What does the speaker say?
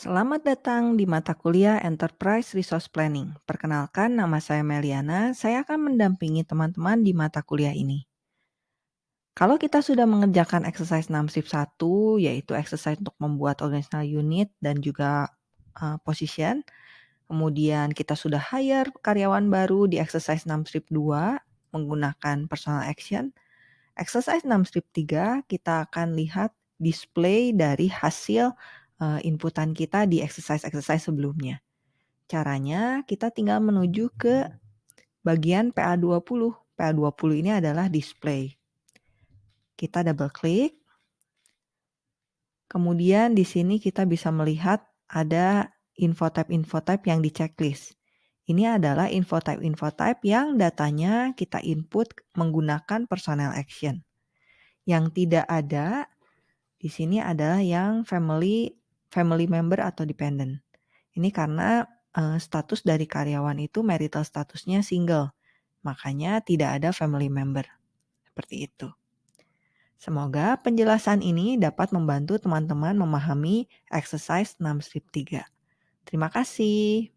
Selamat datang di mata kuliah Enterprise Resource Planning. Perkenalkan, nama saya Meliana. Saya akan mendampingi teman-teman di mata kuliah ini. Kalau kita sudah mengerjakan exercise 6 strip 1, yaitu exercise untuk membuat organizational unit dan juga uh, position, kemudian kita sudah hire karyawan baru di exercise 6 strip 2 menggunakan personal action, exercise 6 strip 3 kita akan lihat display dari hasil uh, inputan kita di exercise-exercise sebelumnya. Caranya kita tinggal menuju ke bagian PA20. PA20 ini adalah display. Kita double klik. Kemudian di sini kita bisa melihat ada info type-info type yang di checklist. Ini adalah info type-info type yang datanya kita input menggunakan personal action. Yang tidak ada di sini adalah yang family family member atau dependent. Ini karena uh, status dari karyawan itu marital statusnya single. Makanya tidak ada family member. Seperti itu. Semoga penjelasan ini dapat membantu teman-teman memahami exercise 6 strip 3. Terima kasih.